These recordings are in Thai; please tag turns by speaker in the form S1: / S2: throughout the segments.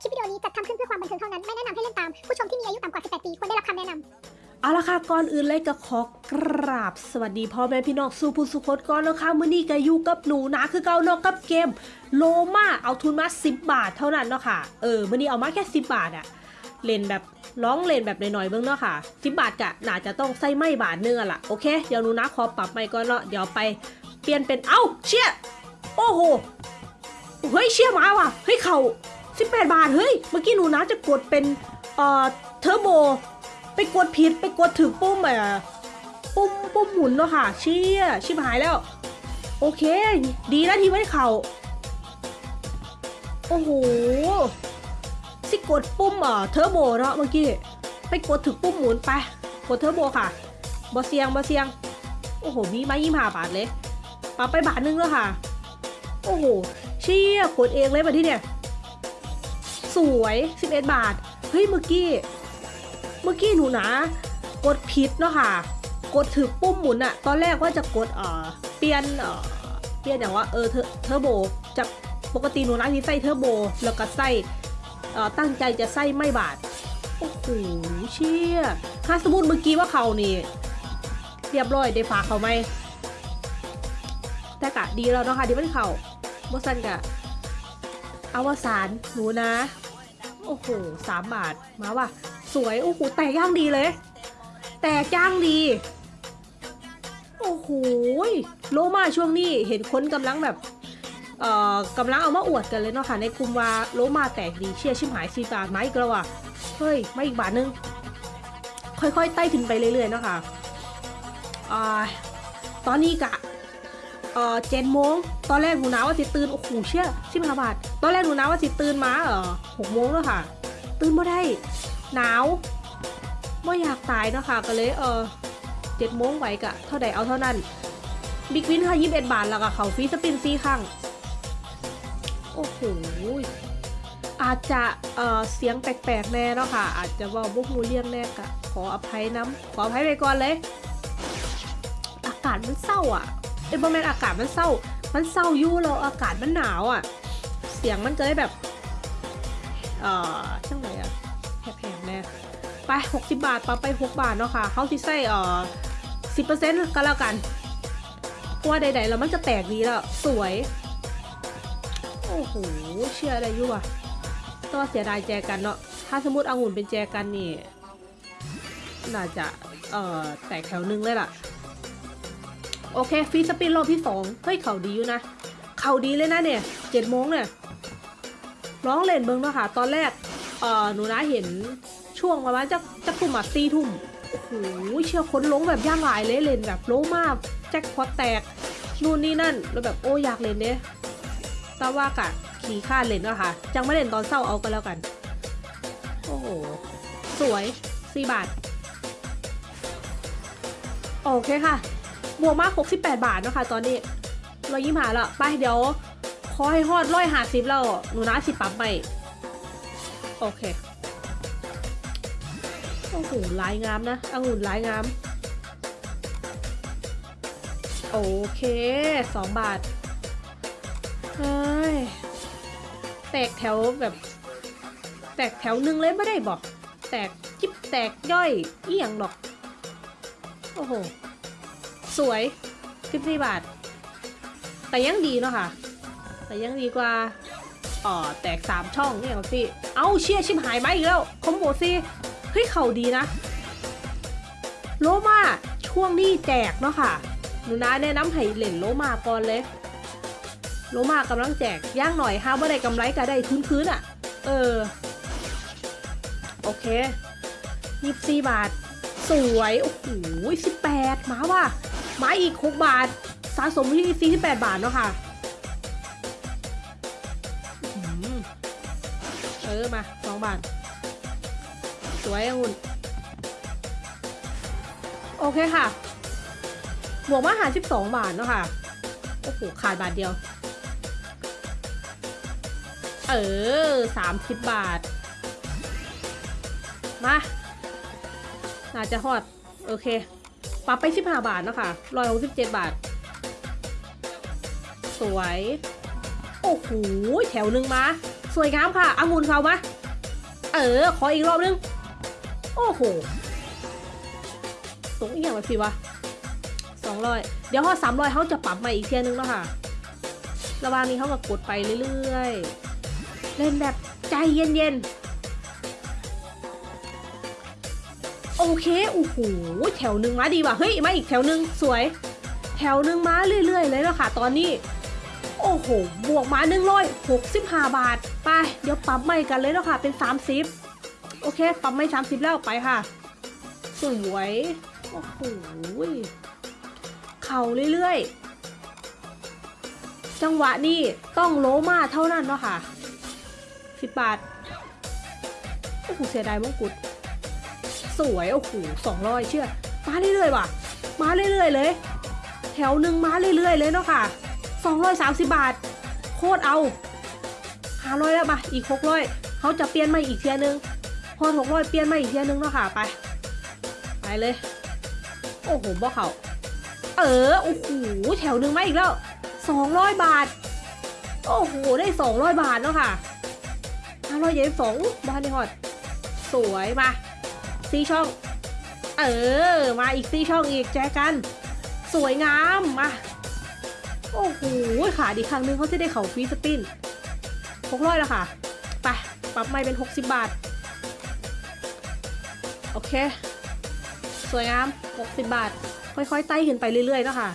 S1: คลิปวิดีโอนี้จัดทำขึ้นเพื่อความบันเทิงเท่านั้น ไม่แนะนำให้เล่นตาม ผู้ชมที่มีอายุต่ำกว่า 18 ปี ควรได้รับคำแนะนำ
S2: เอาละค่ะ ก่อนอื่นเลยก็ขอกราบ สวัสดีพ่อแม่พี่น้องสู่ผู้สุขคนก่อนแล้วค่ะมื้อนี้ก็อยู่กับหนูนะคือเก่าเนาะกับเกมโลมาเอาทุนมา 10 บาทเท่านั้นเนาะค่ะ เออมื้อนี้เอามาแค่ 10 บาทอะเล่นแบบร้องเล่นแบบหน่อยๆเบิ่งเนาะค่ะ 10 บาทกะน่าจะต้องใส่ไม่บาทนึงอล่ะโอเค เดี๋ยวหนูนะขอปรับไม่ก่อนเนาะเดี๋ยวไปเปลี่ยนเป็นเอ้าเชี่ยโอ้โหเฮ้ยเชี่ยมาว่ะเฮ้ยเข่า 18 บาท เฮ้ย เมื่อกี้หนูนะจะกดเป็นเอ่อเทอร์โบ ไปกดผิดไปกดถึงปุ่มอะปุ่มปุ่มหมุนเนาะค่ะ เชี่ย ชิบหายแล้ว โอเค ดีนะที่ไม่เข่า โอ้โหสิกดปุ่มเอ่อเทอร์โบเนาะเมื่อกี้ ไปกดถึงปุ่มหมุนไป กดเทอร์โบค่ะบอเซียงบอเซียง โอ้โห มีมายี่ห้าบาทเลยปรับไปบาทนึงแล้วค่ะ โอ้โห เชี่ยกดเองเลยมาที่เนี่ย สวย 11 บาท เฮ้ยเมื่อกี้ เมื่อกี้หนูนะ กดผิดเนาะค่ะ กดถือปุ่มหมุนอะตอนแรกว่าจะกดเอ่อเปลี่ยนเอ่อเปลี่ยนอย่างว่าเออเทอร์เทอร์โบจากปกติหนูนะที่ใส่เทอร์โบ แล้วก็ใส่เอ่อตั้งใจจะใส่ไม่บาท โอ้โหเชี่ยถ้าสมมติเมื่อกี้ว่าเขานี่ เรียบร้อยได้ฝากเขาไหมแต่กะดีแล้วเนาะค่ะที่มันเขาบสันกะ อวสานหนูนะ โอ้โหสามบาทมาว่ะ สวย โอ้โห แตกย่างดีเลย แตกย่างดี โอ้โหโลมาช่วงนี้เห็นคนกำลังแบบเอ่อกำลังเอามาอวดกันเลยเนาะค่ะในกลุ่มว่าโลมาแตกดีเชียร์ชิมหายสีบาทมอีกแล้วอะเฮ้ยไมาอีกบาทนึง ค่อยๆไต่ขึ้นไปเรื่อยๆเนาะค่ะอ่าตอนนี้กะ เอ่อเจ็ดโมงตอนแรกหนูนาว่าสิตื่นโอ้โหเชี่ยชิบหาบาทตอนแรกหนูนาว่าสิตื่นมาเออหกโมงแล้วค่ะ ตื่นไม่ได้หนาวไม่อยากตายเนาะค่ะก็เลยเออเจ็ดโมงไหวกะเท่าใดเอาเท่านั้นบิ๊กวินค่ะยี่สิบเอ็ดบาทแล้วก็เขาฟรีสปินซีข้างโอ้โหอาจจะเอ่อเสียงแปลกๆแน่เนาะค่ะ อาจจะว่าบุกมูเลี่ยงแน่กะขออภัยน้ำขออภัยไปก่อนเลย อากาศมันเศร้าอะ เอ้ยบอแมนอากาศมันเศร้า มันเศร้ายู่แล้วอากาศมันหนาวอะ เสียงมันก็เลยแบบ เอ่อช่างไหนอะแพงๆแน่ไป60บาทปรับไป6บาทเนาะค่ะเขาสิใส่เอ่อ10%ก็แล้วกันเพราะว่าใดๆแล้วมันจะแตกดีแล้ว สวย โอ้โหเชื่ออะไรอยู่อะต้องเสียดายแจกันเนาะถ้าสมมติองุ่นเป็นแจกันนี่น่าจะเอ่อแตกแถวนึงเลยล่ะ โอเคฟรีสปินรอบที่สองเฮ้ยเข่าดีอยู่นะ เข่าดีเลยนะเนี่ยเจ็ดโมงเนี่ยร้องเล่นเบิ้งเนาะค่ะ ตอนแรกเอ่อหนูนะเห็นช่วงประมาณจะจะกลุ่มอะตีทุ่มโอ้โหเชี่ยคนลงแบบย่างหลายเลยเล่นแบบโลมากแจ็คพอตแตกนู่นนี่นั่นแล้วแบบโอ้อยากเล่นเนี่ยแต่ว่ากะขี่ข้าเล่นเนาะค่ะจังไม่เล่นตอนเศร้าเอากันแล้วกัน โอ้โหสวยสี่บาท โอเคค่ะ บวกมาก 68 บาทเนาะคะตอนนี้เรายิ้มหาล้วไปเดี๋ยว ขอให้ฮอดร้อยหาสิบแล้วหนูนะสิปั๊บไปโอเคโอ้โหลายงามนะองุ่นลายงาม โอเคสองบาทเฮ้ยแตกแถวแบบ แตกแถวหนึ่งเลยไม่ได้บอก แตกจิบแตกย่อยเอียงหรอก โอ้โห สวย14บาท แต่ยังดีเนาะค่ะ แต่ยังดีกว่าอ๋อแตก3ช่องเนี่ยครับพี่ เอ้าเชี่ยชิมหายไหมอีกแล้วคอมโบซี่เฮ้ยเข่าดีนะ โลมาช่วงนี้แจกเนาะค่ะหนูนาแนะนำให้เล่นโลมาก่อนเลย โลมากำลังแจกย่างหน่อยห้าว่าได้กำไรก็ได้ทุนคืนอะ เออ โอเคยี่สิบาท สวย โอ้โหสิบแปดมาว่ะ มาอีก 6 บาท สะสมที่ 48 บาทเนาะค่ะเออมา 2 บาท สวยองุ่นโอเคค่ะ บวกมาหา 12 บาทเนาะค่ะ โอ้โห ขาดบาทเดียว เออ30 บาท มา น่าจะฮอด โอเค ปรับไป 15 บาทนะคะ167 บาท สวย โอ้โห แถวหนึ่งมา สวยงามค่ะองุ่นเขามา เออ ขออีกรอบนึง โอ้โห ตรงอีกอย่างแบบสิวะสองร้อยเดี๋ยวพอสามร้อยเขาจะปรับมาอีกเทียนึงแล้วค่ะ ระหว่างนี้เขาก็กดไปเรื่อยๆ เล่นแบบใจเย็นๆ โอเคโอ้โหแถวหนึ่งมาดีว่ะเฮ้ยมาอีกแถวหนึ่งสวย แถวหนึ่งมาเรื่อย ๆ เลยแล้วค่ะตอนนี้ โอ้โหบวกมาหนึ่งร้อยหกสิบห้าบาท ไป เดี๋ยวปรับใหม่กันเลยแล้วค่ะเป็นสามสิบโอเคปรับไม่สามสิบแล้วไปค่ะ สวยโอ้โหเข่าเรื่อยๆ จังหวะนี้ต้องโลมาเท่านั้นเนาะค่ะสิบบาทโอ้โหเสียดายมงกุฎ สวยโอ้โหสองร้อยเชื่อมาเรื่อยๆว่ะ มาเรื่อยๆเลย แถวหนึ่งมาเรื่อยๆเลยเนาะค่ะสองร้อยสามสิบบาท โคตรเอาห้าร้อยแล้วมาอีกหกร้อยเขาจะเปลี่ยนมาอีกเทียนึง พอหกร้อยเปลี่ยนมาอีกเทียนึงเนาะค่ะไป ไปเลย โอ้โหบ่เขาเออโอ้โหแถวหนึ่งมาอีกแล้วสองร้อยบาท โอ้โหได้สองร้อยบาทเนาะค่ะห้าร้อยเยนสองบ้านในฮอดสวยมา ซี่ช่อง เออ มาอีกซี่ช่องอีกแจกัน สวยงามมาโอ้โหขาดีครั้งนึงเขาจะได้เขาฟรีสปินหกร้อยแล้วค่ะ ไป ปรับไม่เป็น 60 บาท โอเค สวยงาม 60 บาท ค่อยๆไต่ขึ้นไปเรื่อยๆแล้วค่ะ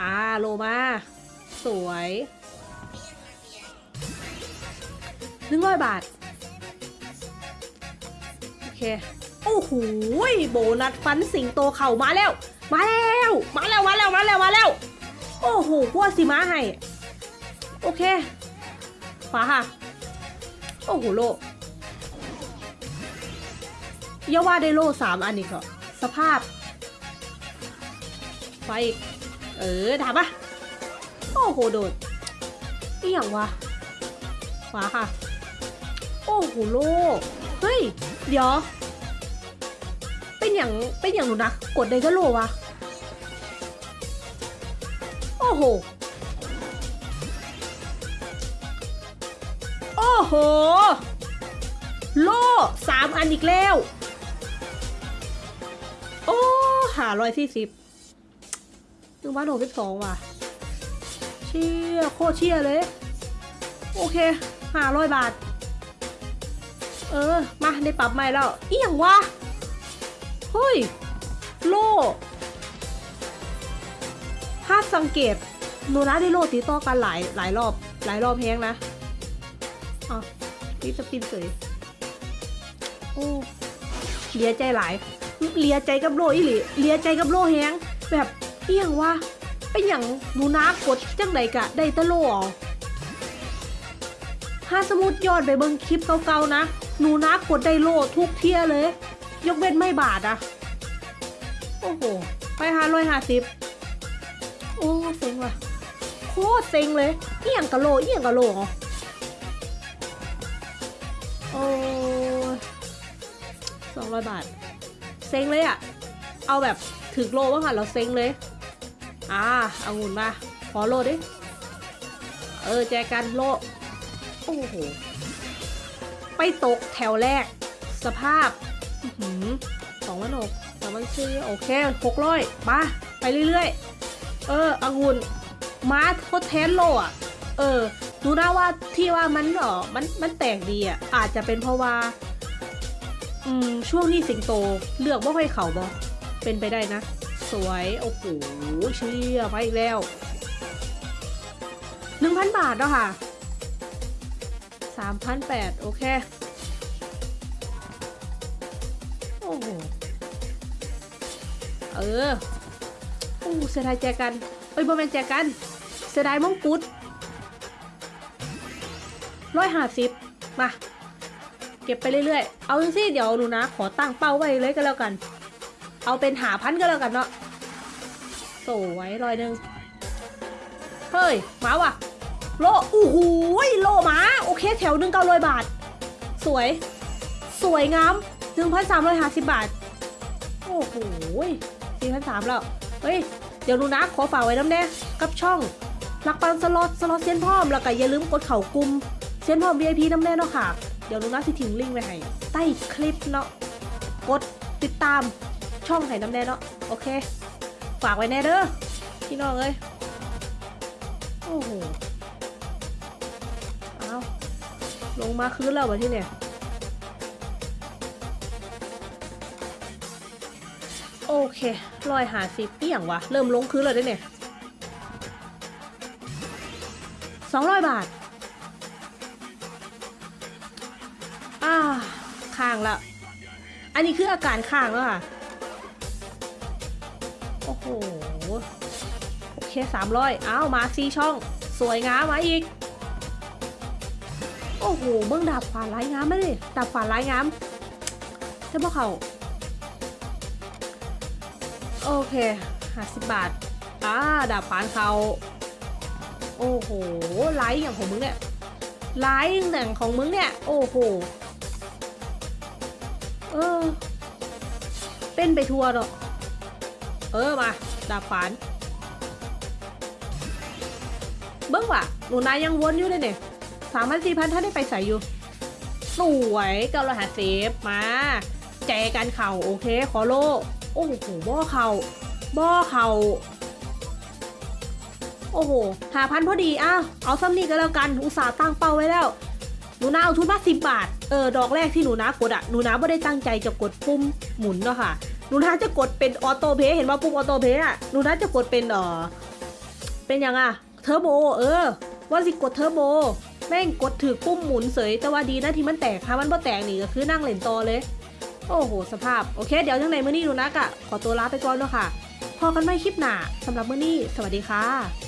S2: อ่า โลมา สวยหนึ่งร้อยบาท โอเค อ้โหโบนัสฟันสิงโตเข่ามาแล้ว มาแล้ว มาแล้ว มาแล้ว มาแล้ว มาแล้ว โอ้โหพวกสิมาให้ โอเคขวาค่ะ โอ้โหโลอย่าว่าได้โลสามอันอีกเหรอสภาพไปอีก เออถามปะโอ้โหโดดนี่อย่างวะขวาค่ะ โอ้โหโลเฮ้ย เดี๋ยว อย่างเป็นอย่างหนูนะ กดได้ก็โลวะ โอ้โห โอ้โห โลสามอันอีกแล้ว โอ้หาร้อยสี่สิบหนึ่งพันหกสิบสองว่ะ เชี่ยโคตรเชี่ยเลย โอเคห้าร้อยบาท เออ มาได้ปรับใหม่แล้วอีหยังวะ เฮ้ย โล่ถ้าสังเกตโนนะได้โลติดต่อกันหลายหลายรอบ หลายรอบแฮงนะอ๋อนี่จะปินเสยโอ้เลียใจหลายเลียใจกับโลอีหลีเลียใจกับโลแฮงแบบเอียงว่าเป็นอย่างหนูนากดจังไดกะได้ตะโลอถ้าสมมติย้อนไปเบิ่งคลิปเก่าๆนะ หนูนากดได้โลทุกเทียเลย ยกเว้นไม่บาทอะโอ้โห ไปหาร้อยห้าสิบโอ้เซ็งว่ะ โคตรเซ็งเลยเอียงกะโลเอียงกะโลเหรอโอ้สองร้อยบาท เซ็งเลยอะเอาแบบถึกโลว่าค่ะเราเซ็งเลย อ่าเอางุ่นมา ขอโลดิ เออ แจกันโล โอ้โห ไปตกแถวแรก สภาพ สองพันหกสองพันสี่โอเคหกร้อยมาไปเรื่อยๆ เออองุ่นมาทดแทนโลอะ เออดูนะว่าที่ว่ามันเออมันมันแตกดีอะ อาจจะเป็นเพราะว่า อืม ช่วงนี้สิงโตเลือกว่ค่อยเข่าบอเป็นไปได้นะ สวย โอ้โหเชี่ยไปอีกแล้วหนึ่งพันบาทแล้วค่ะสามพันแปดโอเค อ้โหเออโอ้เสียดายแจกันเอ้ยบอแมนแจกันเสียดายมงกุฎร้อยห้าสิบมาเก็บไปเรื่อยๆ เอาสิเดี๋ยวหนูนะ ขอตั้งเป้าไว้เลยก็แล้วกัน เอาเป็นหาพันก็แล้วกันเนาะสวยร้อยหนึ่งเฮ้ยมาว่ะ โลโอ้โหโลมา โอเคแถวหนึ่งเก้าร้อยบาท สวย สวยงาม หนึ่งพันสามร้อยห้าสิบบาท โอ้โหสี่พันสามแล้ว เฮ้ย เดี๋ยวหนูนะ ขอฝากไว้น้ำแน่กับช่องรักปันสล็อตสล็อตเซียนพร้อม แล้วก็อย่าลืมกดเข่ากลุ่มซ็นพร้อม VIP น้ำแน่เนาะค่ะ เดี๋ยวหนูนาสิทิ้งลิงก์ไว้ให้ ใต้คลิปเนาะ กดติดตามช่องไห้น้ำแน่เนาะ โอเค ฝากไว้แน่เด้อ พี่น้องเอ้ย โอ้โห เอาลงมาคืนแล้ววะที่เนี่ย เครอยหาสิบเอี่ยงวะ เริ่มลงคืนแล้วเด้เนี่ยสองร้อยบาทอ่าค้างละ อันนี้คืออาการค้างแล้วค่ะ โอ้โห โอเคสามร้อยอ้าว มาซีช่อง สวยงามมาอีก โอ้โห เบื้องดาบฝาลายงามมาดิดาบฝาลายงามใช่ปะเขา โอเคห้าสิบบาทอ่าดาบฝานเขาโอ้โหไลท์อย่างของมึงเนี่ยไลท์อย่างของมึงเนี่ย โอ้โหเออเป็นไปทัวร์เนาะเออมาดาบฝานเบิ้งว่ะหนูนายยังวนอยู่เลยเนี่ยสามพันสี่พันถ้าได้ไปใส่อยู่ สวยเก้าร้อยห้าสิบมา แจกันเข่าโอเค ขอโล อ้โหบ่อเข่าบ่อเข่าโอ้โหหาพันพอดีอ้าวเอาซ้ำนี่ก็แล้วกันอุตส่าห์ตั้งเป้าไว้แล้ว หนูนาเอาทุนมาสิบบาท เออดอกแรกที่หนูนากดอะหนูนาไม่ได้ตั้งใจจะกดปุ่มหมุนเนาะค่ะหนูนาจะกดเป็นออโต้เพย์เห็นว่าปุ่มออโต้เพย์อะหนูนาจะกดเป็นเออเป็นยังอะเทอร์โบเออ ว่าสิกดเทอร์โบแม่งกดถือปุ่มหมุนเสยแต่ว่าดีนะที่มันแตกค่ะมันบ่แตกนี่ก็คือนั่งเล่นต่อเลย โอ้โห สภาพ โอเค เดี๋ยวยังไงมื่อนี้นูนักอะขอตัวลาไปก่อนเนาะค่ะ พอกันไม่คลิปหนาสำหรับมื่อนี้ สวัสดีค่ะ